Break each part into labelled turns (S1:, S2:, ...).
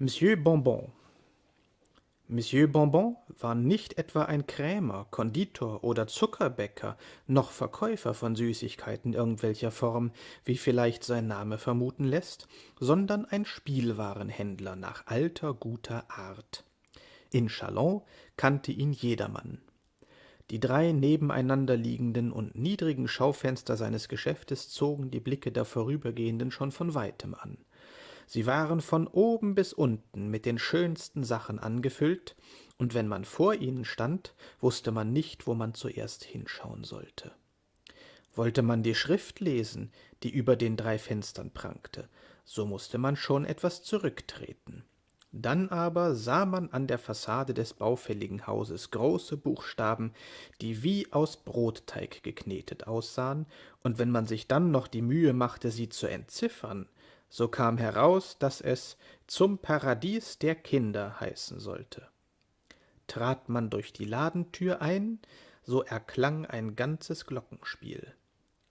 S1: Monsieur Bonbon Monsieur Bonbon war nicht etwa ein Krämer, Konditor oder Zuckerbäcker, noch Verkäufer von Süßigkeiten irgendwelcher Form, wie vielleicht sein Name vermuten lässt, sondern ein Spielwarenhändler nach alter guter Art. In Chalon kannte ihn jedermann. Die drei nebeneinander liegenden und niedrigen Schaufenster seines Geschäftes zogen die Blicke der Vorübergehenden schon von weitem an. Sie waren von oben bis unten mit den schönsten Sachen angefüllt, und wenn man vor ihnen stand, wusste man nicht, wo man zuerst hinschauen sollte. Wollte man die Schrift lesen, die über den drei Fenstern prangte, so musste man schon etwas zurücktreten. Dann aber sah man an der Fassade des baufälligen Hauses große Buchstaben, die wie aus Brotteig geknetet aussahen, und wenn man sich dann noch die Mühe machte, sie zu entziffern, so kam heraus, dass es zum Paradies der Kinder heißen sollte. Trat man durch die Ladentür ein, so erklang ein ganzes Glockenspiel.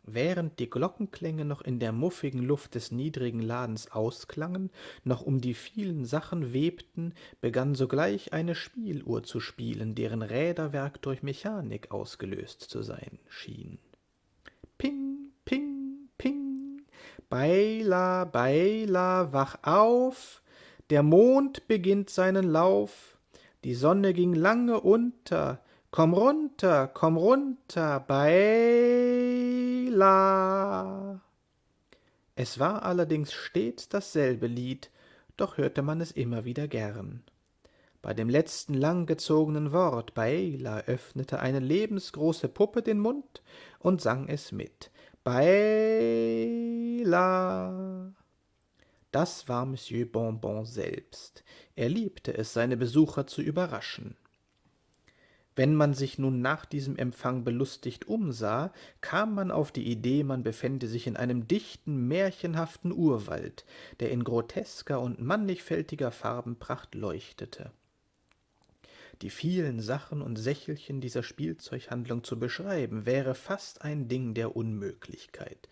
S1: Während die Glockenklänge noch in der muffigen Luft des niedrigen Ladens ausklangen, noch um die vielen Sachen webten, begann sogleich eine Spieluhr zu spielen, deren Räderwerk durch Mechanik ausgelöst zu sein schien. Ping, ping, Beila, Beila, wach auf, der Mond beginnt seinen Lauf, die Sonne ging lange unter, komm runter, komm runter, Beila. Es war allerdings stets dasselbe Lied, doch hörte man es immer wieder gern. Bei dem letzten langgezogenen Wort Beila öffnete eine lebensgroße Puppe den Mund und sang es mit. Baila. Das war Monsieur Bonbon selbst. Er liebte es, seine Besucher zu überraschen. Wenn man sich nun nach diesem Empfang belustigt umsah, kam man auf die Idee, man befände sich in einem dichten, märchenhaften Urwald, der in grotesker und mannigfältiger Farbenpracht leuchtete. Die vielen Sachen und Sächelchen dieser Spielzeughandlung zu beschreiben, wäre fast ein Ding der Unmöglichkeit.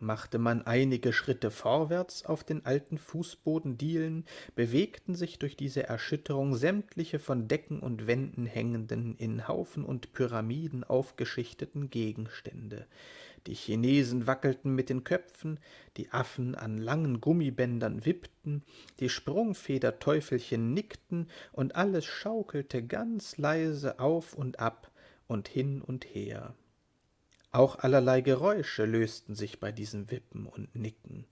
S1: Machte man einige Schritte vorwärts auf den alten Fußbodendielen, bewegten sich durch diese Erschütterung sämtliche von Decken und Wänden hängenden, in Haufen und Pyramiden aufgeschichteten Gegenstände, die Chinesen wackelten mit den Köpfen, die Affen an langen Gummibändern wippten, die Sprungfederteufelchen nickten, und alles schaukelte ganz leise auf und ab und hin und her. Auch allerlei Geräusche lösten sich bei diesem Wippen und Nicken.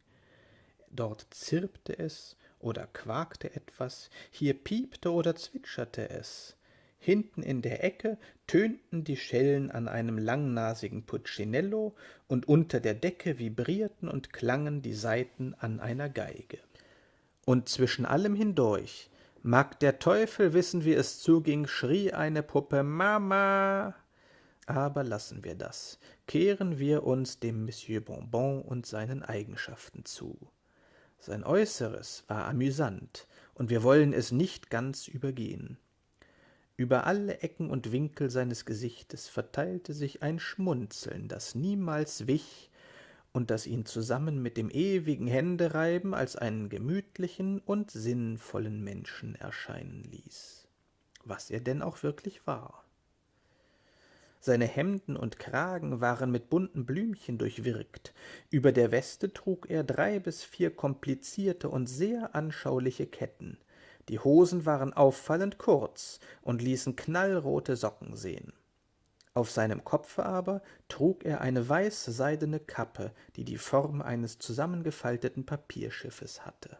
S1: Dort zirpte es oder quakte etwas, hier piepte oder zwitscherte es, Hinten in der Ecke tönten die Schellen an einem langnasigen Puccinello, und unter der Decke vibrierten und klangen die Saiten an einer Geige. Und zwischen allem hindurch, mag der Teufel wissen, wie es zuging, schrie eine Puppe Mama. Aber lassen wir das, kehren wir uns dem Monsieur Bonbon und seinen Eigenschaften zu. Sein Äußeres war amüsant, und wir wollen es nicht ganz übergehen. Über alle Ecken und Winkel seines Gesichtes verteilte sich ein Schmunzeln, das niemals wich und das ihn zusammen mit dem ewigen Händereiben als einen gemütlichen und sinnvollen Menschen erscheinen ließ, was er denn auch wirklich war. Seine Hemden und Kragen waren mit bunten Blümchen durchwirkt, über der Weste trug er drei bis vier komplizierte und sehr anschauliche Ketten, die Hosen waren auffallend kurz und ließen knallrote Socken sehen. Auf seinem Kopfe aber trug er eine weiße seidene Kappe, die die Form eines zusammengefalteten Papierschiffes hatte.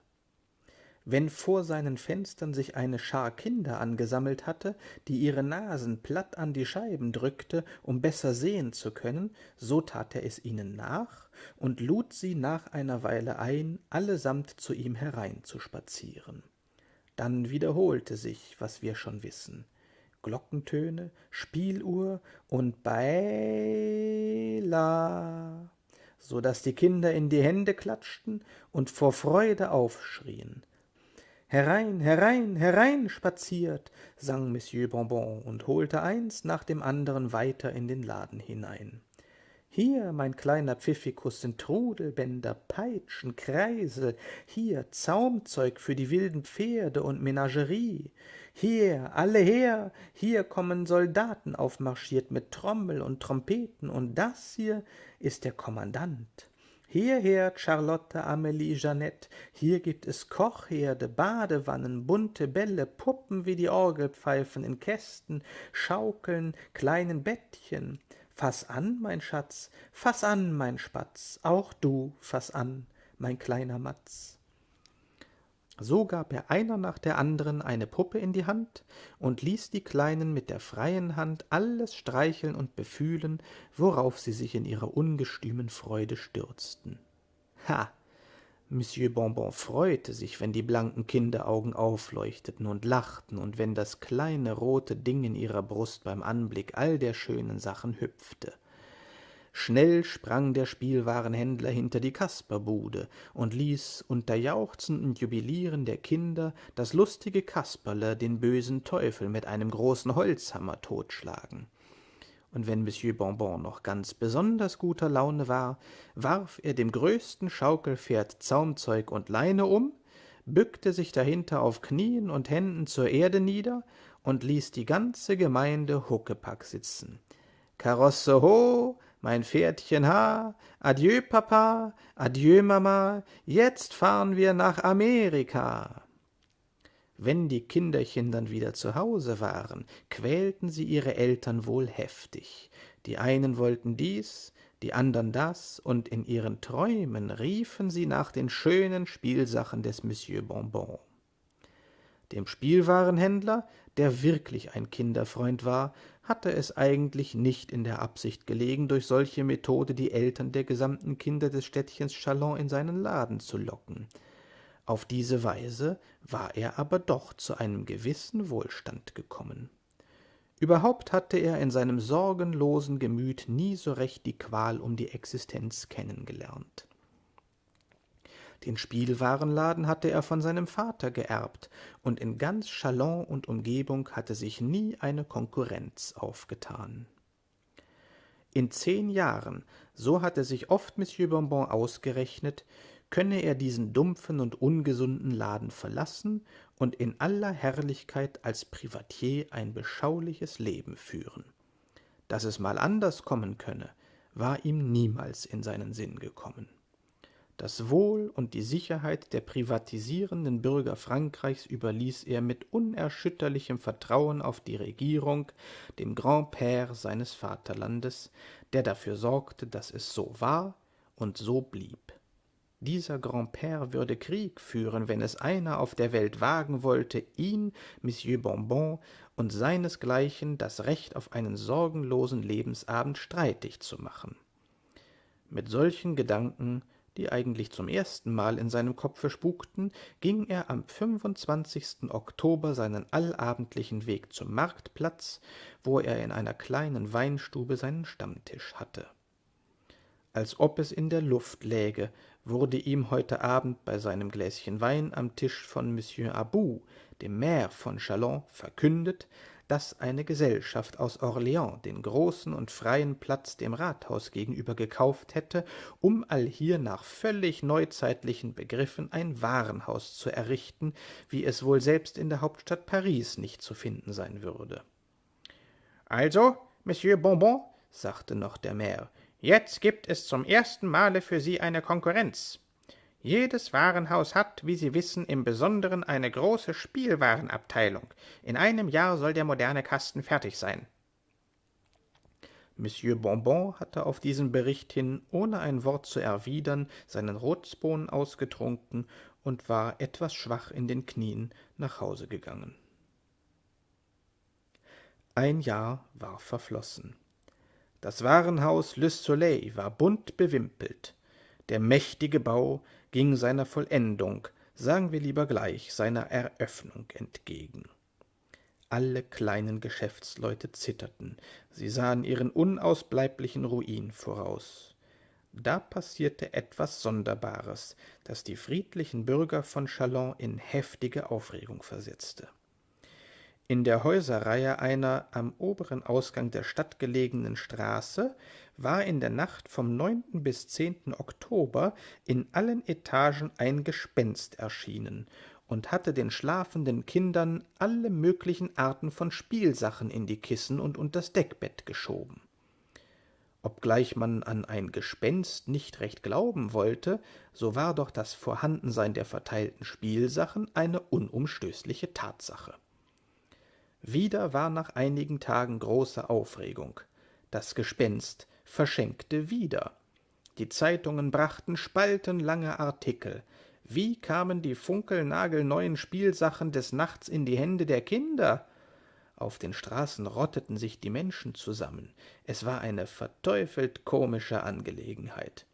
S1: Wenn vor seinen Fenstern sich eine Schar Kinder angesammelt hatte, die ihre Nasen platt an die Scheiben drückte, um besser sehen zu können, so tat er es ihnen nach und lud sie nach einer Weile ein, allesamt zu ihm hereinzuspazieren. Dann wiederholte sich, was wir schon wissen. Glockentöne, Spieluhr und Beila, so dass die Kinder in die Hände klatschten und vor Freude aufschrien. Herein, herein, herein spaziert, sang Monsieur Bonbon und holte eins nach dem anderen weiter in den Laden hinein. Hier, mein kleiner Pfiffikus, sind Trudelbänder, Peitschen, Kreise, hier Zaumzeug für die wilden Pferde und Menagerie. Hier, alle her, hier kommen Soldaten aufmarschiert mit Trommel und Trompeten, und das hier ist der Kommandant. Hierher, Charlotte, Amelie, Jeanette, hier gibt es Kochherde, Badewannen, bunte Bälle, Puppen wie die Orgelpfeifen in Kästen, Schaukeln, kleinen Bettchen. Fass an, mein Schatz, fass an, mein Spatz, auch du fass an, mein kleiner Matz. So gab er einer nach der anderen eine Puppe in die Hand und ließ die Kleinen mit der freien Hand alles streicheln und befühlen, worauf sie sich in ihrer ungestümen Freude stürzten. Ha! Monsieur Bonbon freute sich, wenn die blanken Kinderaugen aufleuchteten und lachten und wenn das kleine rote Ding in ihrer Brust beim Anblick all der schönen Sachen hüpfte. Schnell sprang der Spielwarenhändler hinter die Kasperbude und ließ unter Jauchzen und Jubilieren der Kinder das lustige Kasperle den bösen Teufel mit einem großen Holzhammer totschlagen und wenn Monsieur Bonbon noch ganz besonders guter Laune war, warf er dem größten Schaukelpferd Zaumzeug und Leine um, bückte sich dahinter auf Knien und Händen zur Erde nieder und ließ die ganze Gemeinde Huckepack sitzen. Karosse ho, mein Pferdchen ha, adieu Papa, adieu Mama, jetzt fahren wir nach Amerika. Wenn die Kinderchen dann wieder zu Hause waren, quälten sie ihre Eltern wohl heftig. Die einen wollten dies, die andern das, und in ihren Träumen riefen sie nach den schönen Spielsachen des Monsieur Bonbon. Dem Spielwarenhändler, der wirklich ein Kinderfreund war, hatte es eigentlich nicht in der Absicht gelegen, durch solche Methode die Eltern der gesamten Kinder des Städtchens Chalon in seinen Laden zu locken. Auf diese Weise war er aber doch zu einem gewissen Wohlstand gekommen. Überhaupt hatte er in seinem sorgenlosen Gemüt nie so recht die Qual um die Existenz kennengelernt. Den Spielwarenladen hatte er von seinem Vater geerbt, und in ganz Chalon und Umgebung hatte sich nie eine Konkurrenz aufgetan. In zehn Jahren, so hatte sich oft Monsieur Bonbon ausgerechnet, könne er diesen dumpfen und ungesunden Laden verlassen und in aller Herrlichkeit als Privatier ein beschauliches Leben führen. Dass es mal anders kommen könne, war ihm niemals in seinen Sinn gekommen. Das Wohl und die Sicherheit der privatisierenden Bürger Frankreichs überließ er mit unerschütterlichem Vertrauen auf die Regierung, dem Grand-Père seines Vaterlandes, der dafür sorgte, dass es so war und so blieb. Dieser Grand-Père würde Krieg führen, wenn es einer auf der Welt wagen wollte, ihn, Monsieur Bonbon und seinesgleichen das Recht auf einen sorgenlosen Lebensabend streitig zu machen. Mit solchen Gedanken, die eigentlich zum ersten Mal in seinem Kopfe spukten, ging er am 25. Oktober seinen allabendlichen Weg zum Marktplatz, wo er in einer kleinen Weinstube seinen Stammtisch hatte als ob es in der Luft läge, wurde ihm heute Abend bei seinem Gläschen Wein am Tisch von Monsieur Abou, dem Maire von Chalon, verkündet, dass eine Gesellschaft aus Orleans den großen und freien Platz dem Rathaus gegenüber gekauft hätte, um allhier nach völlig neuzeitlichen Begriffen ein Warenhaus zu errichten, wie es wohl selbst in der Hauptstadt Paris nicht zu finden sein würde. Also, Monsieur Bonbon, sagte noch der Maire, Jetzt gibt es zum ersten Male für Sie eine Konkurrenz. Jedes Warenhaus hat, wie Sie wissen, im Besonderen eine große Spielwarenabteilung. In einem Jahr soll der moderne Kasten fertig sein. Monsieur Bonbon hatte auf diesen Bericht hin, ohne ein Wort zu erwidern, seinen Rotsbohnen ausgetrunken und war etwas schwach in den Knien nach Hause gegangen. Ein Jahr war verflossen. Das Warenhaus Le Soleil war bunt bewimpelt. Der mächtige Bau ging seiner Vollendung, sagen wir lieber gleich seiner Eröffnung entgegen. Alle kleinen Geschäftsleute zitterten, sie sahen ihren unausbleiblichen Ruin voraus. Da passierte etwas Sonderbares, das die friedlichen Bürger von Chalon in heftige Aufregung versetzte. In der Häuserreihe einer am oberen Ausgang der Stadt gelegenen Straße war in der Nacht vom 9. bis 10. Oktober in allen Etagen ein Gespenst erschienen und hatte den schlafenden Kindern alle möglichen Arten von Spielsachen in die Kissen und unters Deckbett geschoben. Obgleich man an ein Gespenst nicht recht glauben wollte, so war doch das Vorhandensein der verteilten Spielsachen eine unumstößliche Tatsache. Wieder war nach einigen Tagen große Aufregung. Das Gespenst verschenkte wieder. Die Zeitungen brachten spaltenlange Artikel. Wie kamen die funkelnagelneuen Spielsachen des Nachts in die Hände der Kinder? Auf den Straßen rotteten sich die Menschen zusammen. Es war eine verteufelt komische Angelegenheit.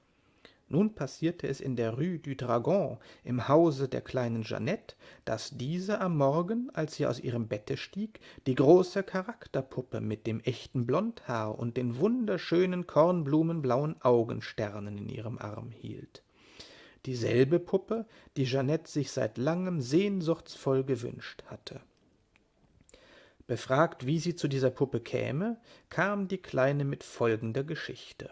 S1: Nun passierte es in der Rue du Dragon, im Hause der kleinen Jeannette, dass diese am Morgen, als sie aus ihrem Bette stieg, die große Charakterpuppe mit dem echten Blondhaar und den wunderschönen kornblumenblauen Augensternen in ihrem Arm hielt. Dieselbe Puppe, die Jeannette sich seit langem sehnsuchtsvoll gewünscht hatte. Befragt, wie sie zu dieser Puppe käme, kam die Kleine mit folgender Geschichte.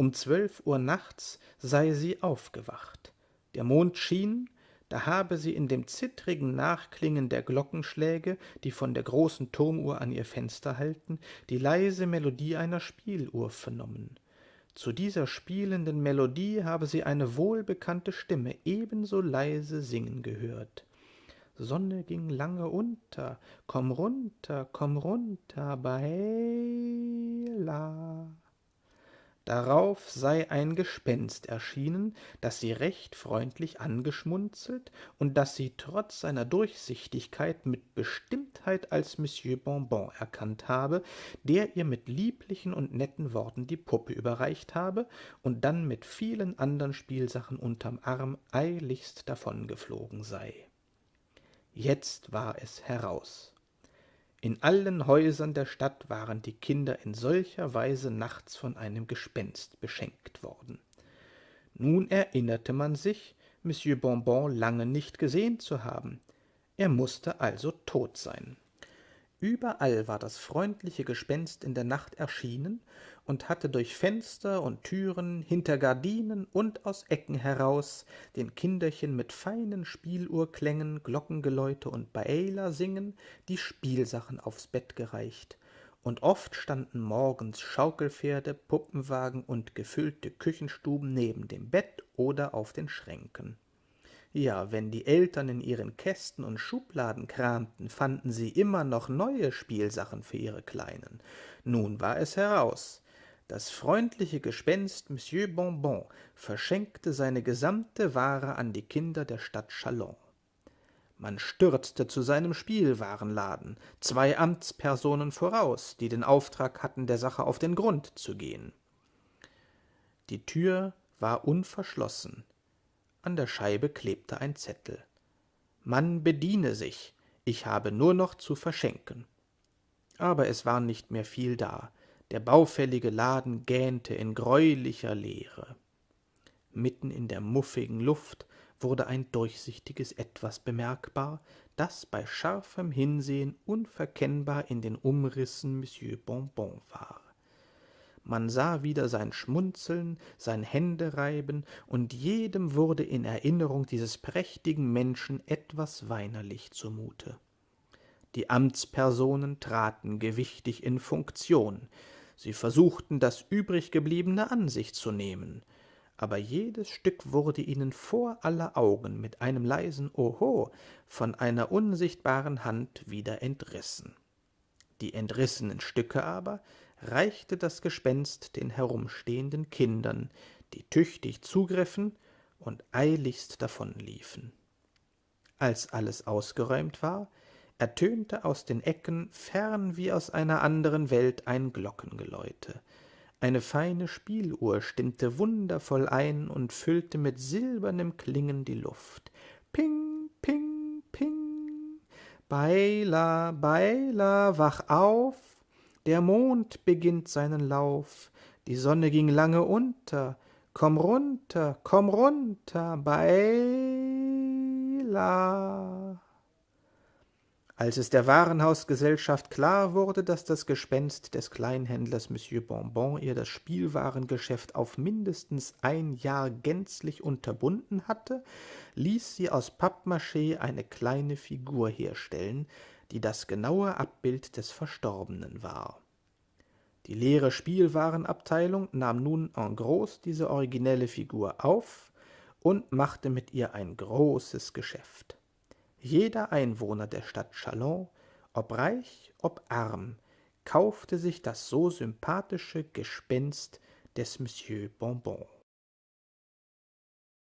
S1: Um zwölf Uhr nachts sei sie aufgewacht. Der Mond schien, da habe sie in dem zittrigen Nachklingen der Glockenschläge, die von der großen Turmuhr an ihr Fenster hallten, die leise Melodie einer Spieluhr vernommen. Zu dieser spielenden Melodie habe sie eine wohlbekannte Stimme ebenso leise singen gehört. Sonne ging lange unter, komm runter, komm runter, Baila. Darauf sei ein Gespenst erschienen, das sie recht freundlich angeschmunzelt und das sie trotz seiner Durchsichtigkeit mit Bestimmtheit als Monsieur Bonbon erkannt habe, der ihr mit lieblichen und netten Worten die Puppe überreicht habe und dann mit vielen andern Spielsachen unterm Arm eiligst davongeflogen sei. Jetzt war es heraus. In allen Häusern der Stadt waren die Kinder in solcher Weise nachts von einem Gespenst beschenkt worden. Nun erinnerte man sich, Monsieur Bonbon lange nicht gesehen zu haben. Er musste also tot sein. Überall war das freundliche Gespenst in der Nacht erschienen und hatte durch Fenster und Türen, hinter Gardinen und aus Ecken heraus den Kinderchen mit feinen Spieluhrklängen, Glockengeläute und Baela singen die Spielsachen aufs Bett gereicht, und oft standen morgens Schaukelpferde, Puppenwagen und gefüllte Küchenstuben neben dem Bett oder auf den Schränken. Ja, wenn die Eltern in ihren Kästen und Schubladen kramten, fanden sie immer noch neue Spielsachen für ihre Kleinen. Nun war es heraus. Das freundliche Gespenst Monsieur Bonbon verschenkte seine gesamte Ware an die Kinder der Stadt Chalon. Man stürzte zu seinem Spielwarenladen, zwei Amtspersonen voraus, die den Auftrag hatten, der Sache auf den Grund zu gehen. Die Tür war unverschlossen, an der Scheibe klebte ein Zettel. Man bediene sich, ich habe nur noch zu verschenken. Aber es war nicht mehr viel da. Der baufällige Laden gähnte in greulicher Leere. Mitten in der muffigen Luft wurde ein durchsichtiges Etwas bemerkbar, das bei scharfem Hinsehen unverkennbar in den Umrissen Monsieur Bonbon war. Man sah wieder sein Schmunzeln, sein Händereiben, und jedem wurde in Erinnerung dieses prächtigen Menschen etwas weinerlich zumute. Die Amtspersonen traten gewichtig in Funktion. Sie versuchten, das übriggebliebene an sich zu nehmen, aber jedes Stück wurde ihnen vor aller Augen mit einem leisen Oho von einer unsichtbaren Hand wieder entrissen. Die entrissenen Stücke aber reichte das Gespenst den herumstehenden Kindern, die tüchtig zugriffen und eiligst davonliefen. Als alles ausgeräumt war, ertönte aus den Ecken fern wie aus einer anderen Welt ein Glockengeläute. Eine feine Spieluhr stimmte wundervoll ein und füllte mit silbernem Klingen die Luft. Ping, ping, ping. Beila, Beila, wach auf, der Mond beginnt seinen Lauf, die Sonne ging lange unter, komm runter, komm runter, Baila. Als es der Warenhausgesellschaft klar wurde, dass das Gespenst des Kleinhändlers Monsieur Bonbon ihr das Spielwarengeschäft auf mindestens ein Jahr gänzlich unterbunden hatte, ließ sie aus Pappmaché eine kleine Figur herstellen, die das genaue Abbild des Verstorbenen war. Die leere Spielwarenabteilung nahm nun en gros diese originelle Figur auf und machte mit ihr ein großes Geschäft. Jeder Einwohner der Stadt Chalon, ob reich, ob arm, kaufte sich das so sympathische Gespenst des Monsieur Bonbon.